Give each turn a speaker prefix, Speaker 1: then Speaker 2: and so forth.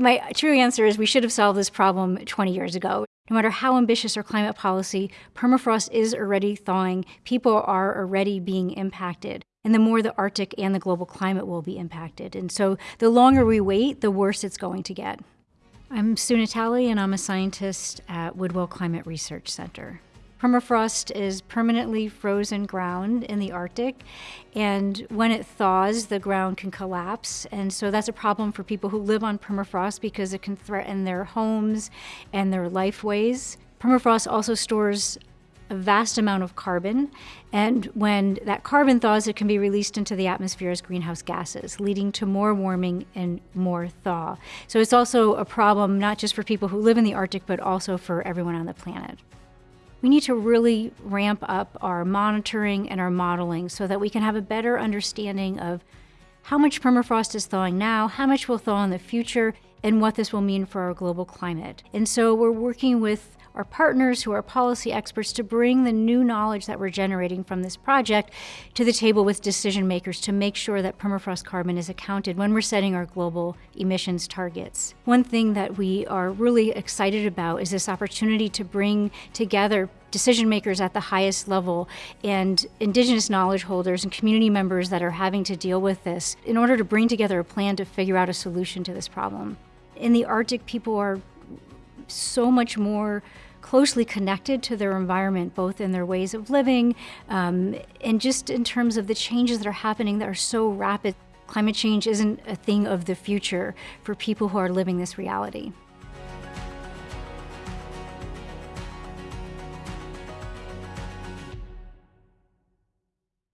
Speaker 1: My true answer is we should have solved this problem 20 years ago. No matter how ambitious our climate policy, permafrost is already thawing. People are already being impacted. And the more the Arctic and the global climate will be impacted. And so the longer we wait, the worse it's going to get. I'm Sue Natali, and I'm a scientist at Woodwell Climate Research Center. Permafrost is permanently frozen ground in the Arctic, and when it thaws, the ground can collapse. And so that's a problem for people who live on permafrost because it can threaten their homes and their lifeways. Permafrost also stores a vast amount of carbon, and when that carbon thaws, it can be released into the atmosphere as greenhouse gases, leading to more warming and more thaw. So it's also a problem not just for people who live in the Arctic, but also for everyone on the planet we need to really ramp up our monitoring and our modeling so that we can have a better understanding of how much permafrost is thawing now, how much will thaw in the future, and what this will mean for our global climate. And so we're working with our partners who are policy experts to bring the new knowledge that we're generating from this project to the table with decision makers to make sure that permafrost carbon is accounted when we're setting our global emissions targets. One thing that we are really excited about is this opportunity to bring together decision makers at the highest level and indigenous knowledge holders and community members that are having to deal with this in order to bring together a plan to figure out a solution to this problem. In the Arctic, people are so much more closely connected to their environment, both in their ways of living um, and just in terms of the changes that are happening that are so rapid. Climate change isn't a thing of the future for people who are living this reality.